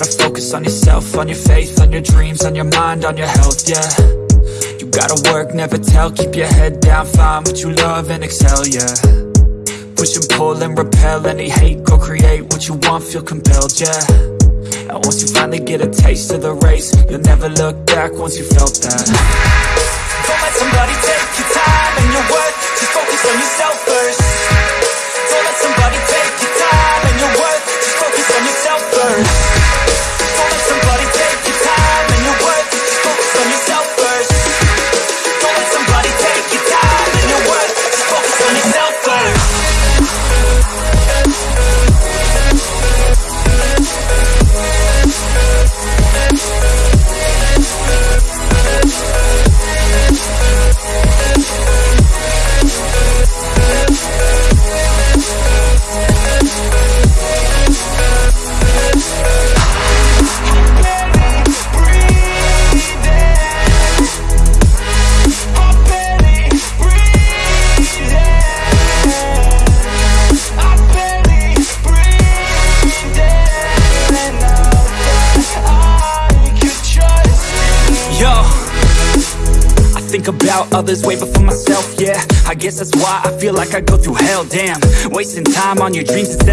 gotta focus on yourself, on your faith, on your dreams, on your mind, on your health, yeah. You gotta work, never tell, keep your head down, find what you love and excel, yeah. Push and pull and repel any hate, go create what you want, feel compelled, yeah. And once you finally get a taste of the race, you'll never look back once you felt that. Don't let somebody take your time and your worth, just focus on yourself first. Don't let somebody take your time and your worth, just focus on yourself first think about others way before myself, yeah. I guess that's why I feel like I go through hell, damn. Wasting time on your dreams instead